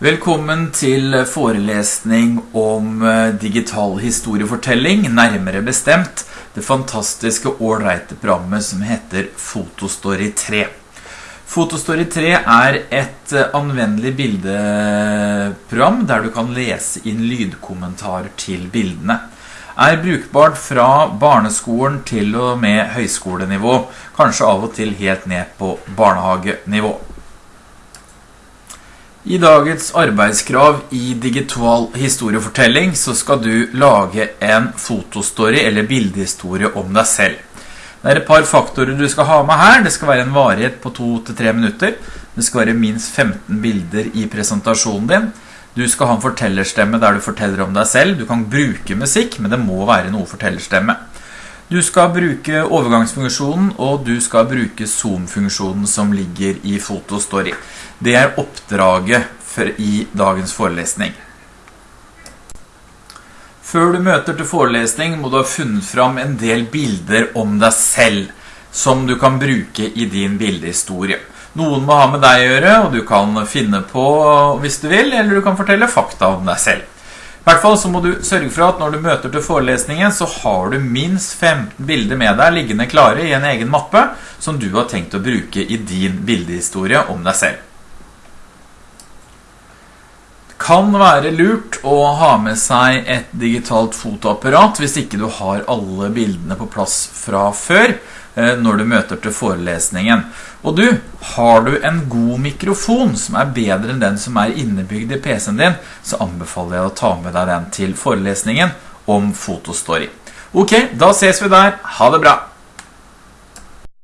Velkommen til forelesning om eh, digital historiefortelling, nærmere bestemt det fantastiske ålreite programmet som heter Fotostory 3. Fotostory 3 er et eh, anvendelig bildeprogram der du kan lese inn lydkommentarer til bildene. Er brukbart fra barneskolen til og med høyskolenivå, kanskje av og til helt ned på barnehagenivå. I dagens arbeidskrav i digital historiefortelling så skal du lage en fotostory eller bildehistorie om deg selv. Det er et par faktorer du skal ha med her. Det skal være en varighet på 2-3 minutter. Det skal være minst 15 bilder i presentasjonen din. Du skal ha en fortellerstemme der du forteller om deg selv. Du kan bruke musikk, men det må være noe fortellerstemme. Du skal bruke overgangsfunksjonen, og du skal bruke zoom-funksjonen som ligger i Fotostory. Det er oppdraget i dagens forelesning. Før du møter til forelesning må du ha funnet fram en del bilder om deg selv, som du kan bruke i din bildehistorie. Noen må ha med deg å gjøre, og du kan finne på hvis du vil, eller du kan fortelle fakta om deg selv. Hvert fall så må du sørge for at når du møter til forelesningen, så har du minst 15 bilder med deg liggende klare i en egen mappe, som du har tenkt å bruke i din bildehistorie om deg selv. Kan være lurt å ha med seg et digitalt fotoapparat hvis ikke du har alle bildene på plass fra før, Eh, når du møter til forelesningen. Og du, har du en god mikrofon som er bedre enn den som er innebygd i PC-en din, så anbefaler jeg å ta med deg den til forelesningen om Fotostory. Ok, da ses vi der. Ha det bra!